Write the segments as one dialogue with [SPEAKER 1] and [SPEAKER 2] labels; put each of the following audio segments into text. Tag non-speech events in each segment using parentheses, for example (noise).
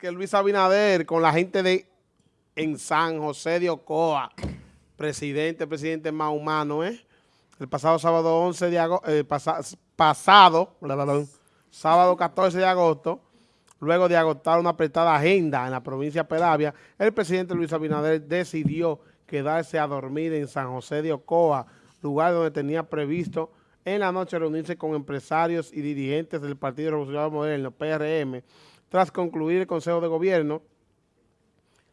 [SPEAKER 1] que Luis Abinader con la gente de en San José de Ocoa, presidente, presidente más humano, ¿eh? El pasado sábado 11 de agosto, eh, pasado, sábado 14 de agosto, luego de agotar una apretada agenda en la provincia de Peravia, el presidente Luis Abinader decidió quedarse a dormir en San José de Ocoa, lugar donde tenía previsto en la noche reunirse con empresarios y dirigentes del Partido Revolucionario Moderno, PRM, tras concluir el Consejo de Gobierno,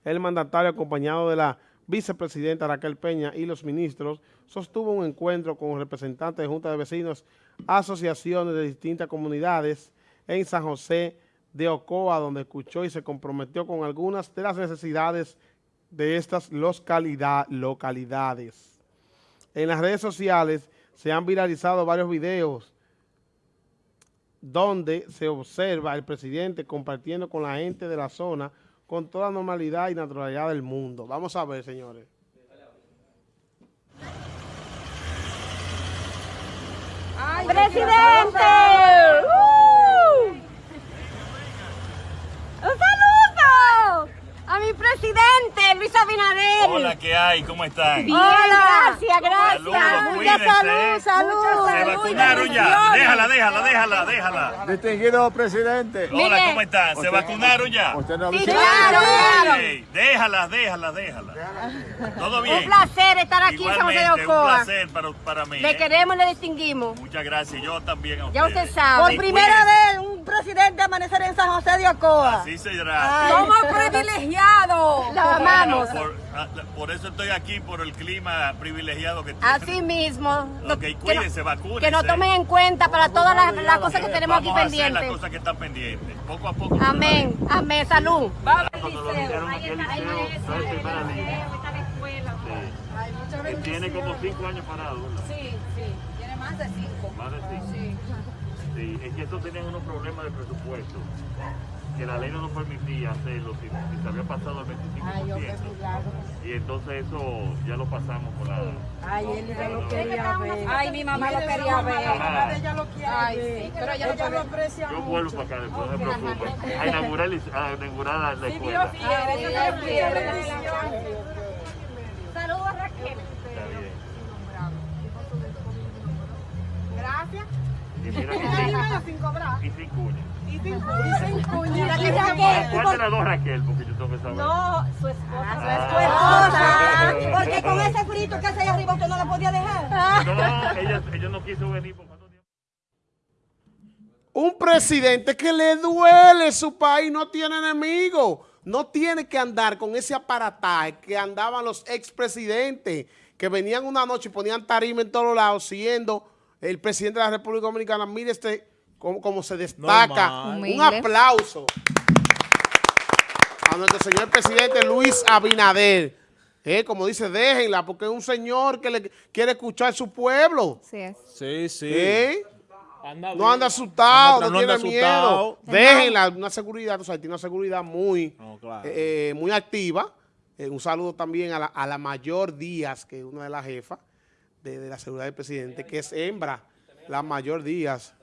[SPEAKER 1] el mandatario acompañado de la vicepresidenta Raquel Peña y los ministros sostuvo un encuentro con representantes de Junta de Vecinos, asociaciones de distintas comunidades en San José de Ocoa, donde escuchó y se comprometió con algunas de las necesidades de estas localidades. En las redes sociales se han viralizado varios videos donde se observa al presidente compartiendo con la gente de la zona con toda normalidad y naturalidad del mundo. Vamos a ver, señores.
[SPEAKER 2] ¡Presidente! presidente, Luis Abinader.
[SPEAKER 3] Hola, ¿qué hay? ¿Cómo están?
[SPEAKER 2] Bien, gracias, gracias.
[SPEAKER 3] Saludos, Mucha
[SPEAKER 2] salud, salud.
[SPEAKER 3] Se vacunaron ya. Déjala, déjala, déjala, déjala.
[SPEAKER 4] Distinguido presidente.
[SPEAKER 3] Hola, ¿cómo están? ¿Se vacunaron ya?
[SPEAKER 4] Usted no
[SPEAKER 2] sí, claro, claro.
[SPEAKER 3] Déjala, déjala, déjala. ¿Todo bien?
[SPEAKER 2] Un placer estar aquí en San José de Ocoa.
[SPEAKER 3] un placer para, para mí.
[SPEAKER 2] Le
[SPEAKER 3] ¿eh?
[SPEAKER 2] queremos y le distinguimos.
[SPEAKER 3] Muchas gracias. Yo también a
[SPEAKER 2] Ya usted sabe.
[SPEAKER 5] Por primera vez un presidente amanecer en San José de Ocoa.
[SPEAKER 3] Así será.
[SPEAKER 2] Somos privilegiados. Amamos.
[SPEAKER 3] Ah, por, eso estoy aquí, por el clima privilegiado que tiene.
[SPEAKER 2] Así mismo.
[SPEAKER 3] Ok, cuídense, vacúnense.
[SPEAKER 2] Que nos tomen en cuenta para todas las, cosas que tenemos aquí pendientes.
[SPEAKER 3] las cosas que están pendientes. Poco a poco.
[SPEAKER 2] Amén. Amén. Salud.
[SPEAKER 3] Tiene como cinco años parado.
[SPEAKER 5] Sí, sí. Tiene más de cinco.
[SPEAKER 3] Más de cinco. Sí. Sí, es que estos tenían unos problemas de presupuesto que la ley no nos permitía hacerlo si, se había pasado el 25%. y entonces eso ya lo pasamos por la...
[SPEAKER 5] Ay, él ya lo quería ver.
[SPEAKER 2] Ay, mi mamá lo quería ver.
[SPEAKER 5] mamá ella lo quiere
[SPEAKER 2] Ay, sí, pero ella, ella lo
[SPEAKER 5] aprecia
[SPEAKER 3] Yo vuelvo para acá después, no se preocupe. A inaugurar, a inaugurar la, la escuela.
[SPEAKER 2] Sí. Saludos, Raquel.
[SPEAKER 3] Está bien.
[SPEAKER 5] Gracias.
[SPEAKER 3] Y mira
[SPEAKER 5] sin cobrar.
[SPEAKER 3] Y sin cuña.
[SPEAKER 5] Y sin cuña.
[SPEAKER 2] Y Raquel.
[SPEAKER 3] ¿Cuál de las dos Raquel? Porque yo tengo que saber.
[SPEAKER 5] No, su esposa.
[SPEAKER 3] Ah.
[SPEAKER 5] Su esposa. Porque con ese frito que hace ahí arriba usted no la podía dejar.
[SPEAKER 3] No, ella, ella no quiso venir por cuánto tiempo.
[SPEAKER 1] Un presidente que le duele su país, no tiene enemigo. No tiene que andar con ese aparataje que andaban los expresidentes, que venían una noche y ponían tarima en todos lados, siendo el presidente de la República Dominicana. Mire este cómo, se destaca. Un aplauso a nuestro señor presidente Luis Abinader. Eh, como dice, déjenla, porque es un señor que le quiere escuchar a su pueblo.
[SPEAKER 6] Sí,
[SPEAKER 4] sí. sí.
[SPEAKER 1] ¿Eh? no anda asustado, no, tiene miedo. Déjenla, una seguridad, o sea, tiene una seguridad muy, eh, muy activa. un saludo también a la, a la mayor Díaz, que es una de las jefas de, la seguridad del presidente, que es hembra, la mayor Díaz.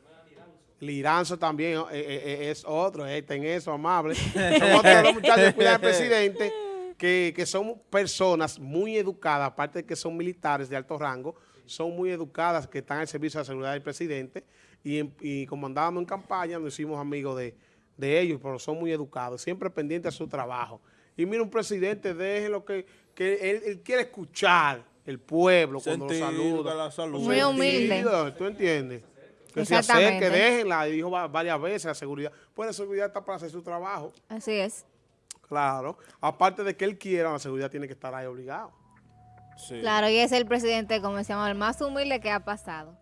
[SPEAKER 1] Liranzo también eh, eh, eh, es otro, está en eso, amable. (laughs) Son otros los muchachos que cuidan al presidente, (laughs) que, que, son personas muy educadas, aparte de que son militares de alto rango, son muy educadas, que están al servicio de la seguridad del presidente, y, y como andábamos en campaña, nos hicimos amigos de, de ellos, pero son muy educados, siempre pendientes a su trabajo. Y mira, un presidente, déjenlo que, que él, él quiere escuchar el pueblo cuando lo saluda.
[SPEAKER 4] La salud.
[SPEAKER 6] Muy humilde.
[SPEAKER 1] ¿Tú entiendes? Que se acerque, déjenla, y dijo varias veces la seguridad. Pues la seguridad está para hacer su trabajo.
[SPEAKER 6] Así es.
[SPEAKER 1] Claro. Aparte de que él quiera, la seguridad tiene que estar ahí obligado.
[SPEAKER 6] Claro, y es el presidente, como decíamos, el más humilde que ha pasado.